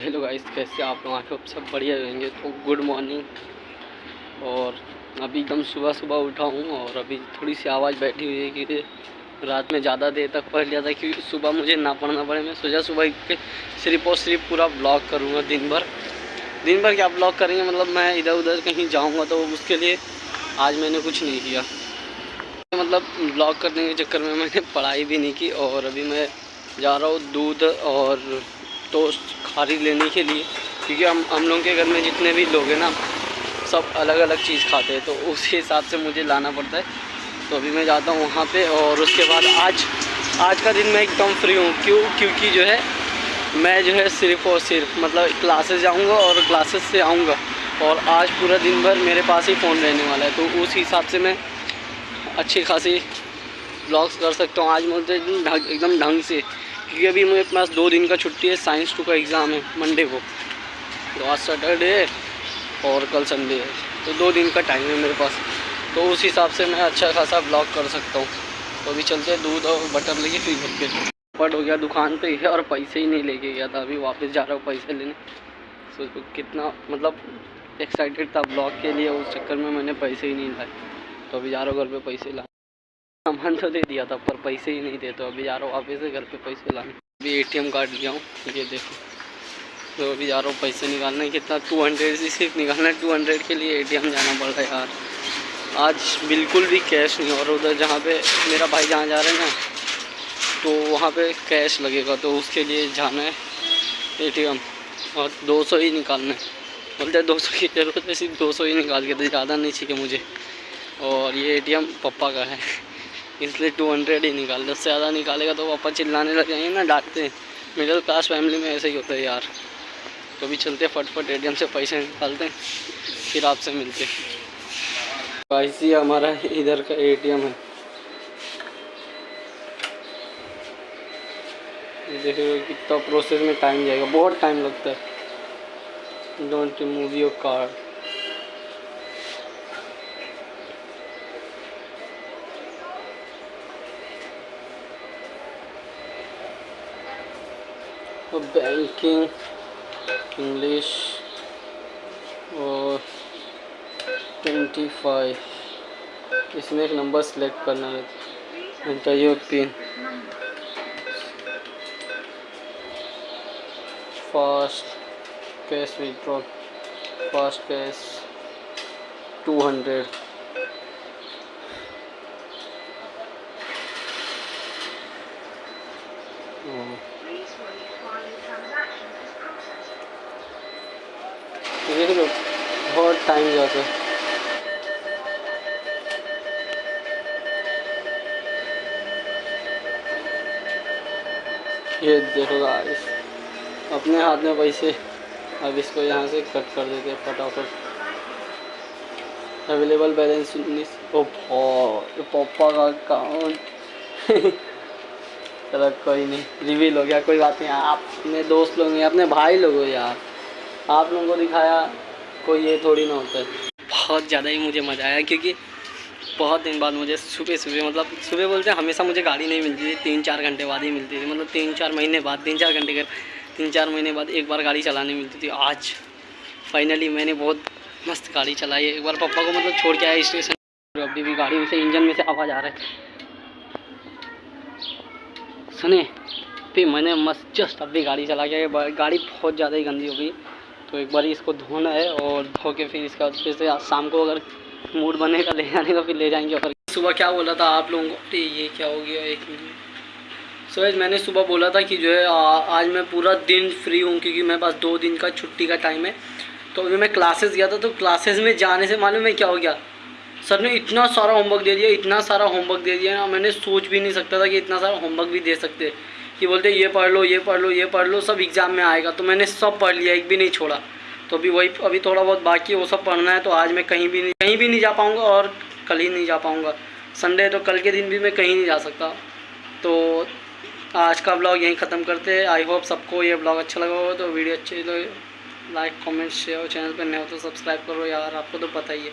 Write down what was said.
Hello guys, कैसे आप लोग? आके सब बढ़िया रहेंगे। तो गुड मॉर्निंग। और अभी एकदम सुबह सुबह उठा हूँ और अभी थोड़ी सी आवाज़ बैठी हुई है कि रात में ज़्यादा देर तक पढ़ लिया था क्योंकि सुबह मुझे ना पढ़ना पड़े। मैं सोचा सुबह सिर्फ़ और सिर्फ़ पूरा ब्लॉग करूँगा दिन भर। दिन भर क्या ब्लॉग करेंगे? मतलब मैं इधर उधर कहीं जाऊँगा तो उसके लिए आज मैंने कुछ नहीं किया। मतलब ब्लॉग करने के चक्कर में मैंने पढ़ाई भी नहीं की और अभी मैं जा रहा हूँ दूध और टोस्ट खारी लेने के लिए, क्योंकि हम हम लोगों के घर में जितने भी लोग हैं ना, सब अलग अलग चीज़ खाते हैं तो उस हिसाब से मुझे लाना पड़ता है। तो अभी मैं जाता हूँ वहाँ पे और उसके बाद आज आज का दिन मैं एकदम फ्री हूँ, क्यों, क्योंकि जो है, मैं जो है सिर्फ़ और सिर्फ़ मतलब क्लासेस जाऊँगा और क्लासेस से आऊँगा। और आज पूरा दिन भर मेरे पास ही फ़ोन रहने वाला है तो उस हिसाब से मैं अच्छी खासी ब्लॉग्स कर सकता हूँ। आज मुझे एकदम ढंग से क्योंकि अभी मेरे पास दो दिन का छुट्टी है साइंस टू का एग्ज़ाम है मंडे को। तो आज सैटरडे है और कल संडे है। तो दो दिन का टाइम है मेरे पास। तो उस हिसाब से मैं अच्छा खासा ब्लॉग कर सकता हूँ। तो अभी चलते हैं, दूध और बटर लेके फिर घर के पट हो गया दुकान पे है और पैसे ही नहीं लेके गया था। अभी वापस जा रहा हूँ पैसे लेने। तो कितना मतलब एक्साइटेड था ब्लॉग के लिए, उस चक्कर में मैंने पैसे ही नहीं लाए। तो अभी जा रहा हूँ घर पे, पैसे ला सामान तो दे दिया था, पर पैसे ही नहीं दे तो अभी जा रहा हूँ वापस घर पे पैसे लाने। अभी एटीएम कार्ड लिया हूँ, ये देखो। तो अभी जा रहा हूँ पैसे निकालने कितना टू हंड्रेड से सिर्फ़ निकालना है टू हंड्रेड के लिए एटीएम जाना पड़ रहा है यार। आज बिल्कुल भी कैश नहीं, और उधर जहाँ पे मेरा भाई जहाँ जा रहे हैं ना तो वहाँ पे कैश लगेगा तो उसके लिए जाना है एटीएम और दो सौ ही निकालना है। बोलते दो सौ की ज़रूरत है, सिर्फ़ दो सौ ही निकाल के तो ज़्यादा नहीं चाहिए मुझे। और ये एटीएम पप्पा का है। इसलिए टू हंड्रेड ही निकाल दस से ज़्यादा निकालेगा तो पापा चिल्लाने लग जाएँगे ना, डांटते मिडिल क्लास फैमिली में ऐसे ही होता है यार। कभी चलते फटफट एटीएम से पैसे निकालते हैं, फिर आपसे मिलते ऐसी हमारा इधर का एटीएम है। देखिए कितना प्रोसेस में टाइम जाएगा, बहुत टाइम लगता है। Don't remove your card banking English और ट्वेंटी फाइव इसमें एक नंबर सेलेक्ट करना है। Enter your pin fast cash withdrawal fast cash two hundred देख लो, बहुत टाइम जाता है ये देखो गाइस अपने हाथ में पैसे, अब इसको यहाँ से कट कर देते हैं फटाफट। अवेलेबल बैलेंस उन्नीस। ओ पापा का अकाउंट चलो कोई नहीं रिवील हो गया, कोई बात नहीं। आप अपने दोस्त लोग हैं, अपने भाई लोग हो यार। आप लोगों को दिखाया, कोई ये थोड़ी ना होता है। बहुत ज़्यादा ही मुझे मज़ा आया, क्योंकि बहुत दिन बाद मुझे सुबह सुबह मतलब सुबह बोलते हैं, हमेशा मुझे गाड़ी नहीं मिलती थी, तीन चार घंटे बाद ही मिलती थी मतलब तीन चार महीने बाद, तीन चार घंटे के, तीन चार महीने बाद एक बार गाड़ी चलाने मिलती थी। आज फाइनली मैंने बहुत मस्त गाड़ी चलाई एक बार पापा को मतलब छोड़ के आया स्टेशन अभी भी गाड़ी में से, इंजन में से आवाज़ आ रहा है। सुने फिर मैंने मस्त जस्ट अभी गाड़ी चला के गाड़ी बहुत ज़्यादा ही गंदी हो गई। तो एक बार इसको धोना है और धो के फिर इसका फिर से शाम को अगर मूड बनेगा ले जाने का, फिर ले जाएँगे और सुबह क्या बोला था आप लोगों को? ये क्या हो गया, एक मिनट। सो मैंने सुबह बोला था कि जो है आज मैं पूरा दिन फ्री हूँ क्योंकि मेरे पास दो दिन का छुट्टी का टाइम है। तो अभी मैं क्लासेस गया था तो क्लासेस में जाने से मालूम है क्या हो गया? सर ने इतना सारा होमवर्क दे दिया, इतना सारा होमवर्क दे दिया ना, मैंने सोच भी नहीं सकता था कि इतना सारा होमवर्क भी दे सकते। कि बोलते ये पढ़ लो, ये पढ़ लो, ये पढ़ लो, सब एग्ज़ाम में आएगा। तो मैंने सब पढ़ लिया, एक भी नहीं छोड़ा। तो अभी वही, अभी थोड़ा बहुत बाकी वो सब पढ़ना है तो आज मैं कहीं भी नहीं, कहीं भी नहीं जा पाऊँगा और कल ही नहीं जा पाऊँगा। संडे तो कल के दिन भी मैं कहीं नहीं जा सकता। तो आज का ब्लॉग यहीं ख़त्म करते हैं। आई होप सबको ये ब्लॉग अच्छा लगा होगा तो वीडियो अच्छी तो लाइक कमेंट शेयर चैनल पर नए हो तो सब्सक्राइब करो यार, आपको तो पता ही है।